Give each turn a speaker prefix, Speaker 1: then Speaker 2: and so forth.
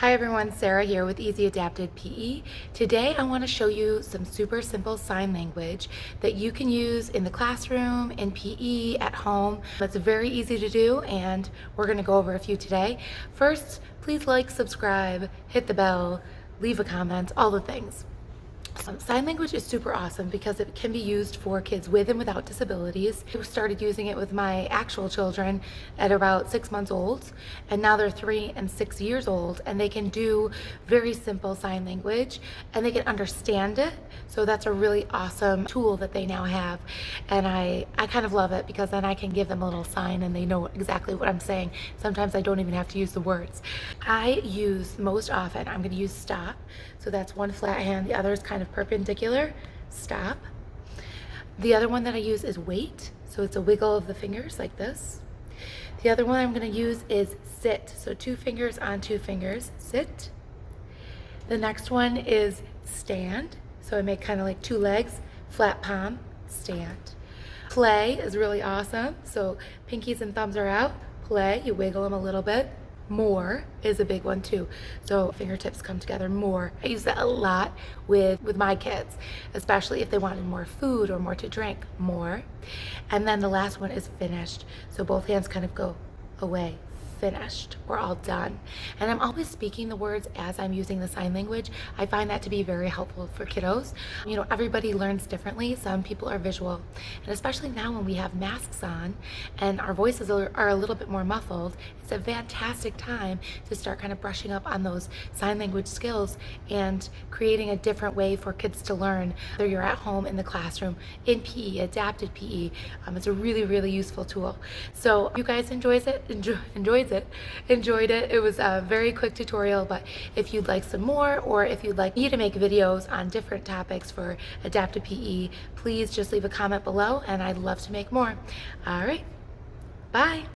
Speaker 1: Hi everyone, Sarah here with Easy Adapted PE. Today I want to show you some super simple sign language that you can use in the classroom, in PE, at home. It's very easy to do and we're going to go over a few today. First, please like, subscribe, hit the bell, leave a comment, all the things. Um, sign language is super awesome because it can be used for kids with and without disabilities. I started using it with my actual children at about six months old, and now they're three and six years old, and they can do very simple sign language and they can understand it. So that's a really awesome tool that they now have, and I, I kind of love it because then I can give them a little sign and they know exactly what I'm saying. Sometimes I don't even have to use the words. I use most often, I'm going to use stop. So that's one flat hand, the other is kind of perpendicular, stop. The other one that I use is wait. So it's a wiggle of the fingers like this. The other one I'm gonna use is sit. So two fingers on two fingers, sit. The next one is stand. So I make kind of like two legs, flat palm, stand. Play is really awesome. So pinkies and thumbs are out, play, you wiggle them a little bit, more is a big one too. So fingertips come together more. I use that a lot with with my kids especially if they wanted more food or more to drink more. And then the last one is finished. So both hands kind of go away finished. We're all done. And I'm always speaking the words as I'm using the sign language. I find that to be very helpful for kiddos. You know, everybody learns differently. Some people are visual. And especially now when we have masks on and our voices are, a little bit more muffled, it's a fantastic time to start kind of brushing up on those sign language skills and creating a different way for kids to learn. Whether you're at home, in the classroom, in PE, adapted PE, um, it's a really, really useful tool. So you guys enjoys it, enjoy, enjoyed it, enjoyed it. It was a very quick tutorial, but if you'd like some more or if you'd like me to make videos on different topics for adaptive PE, please just leave a comment below and I'd love to make more. All right, bye.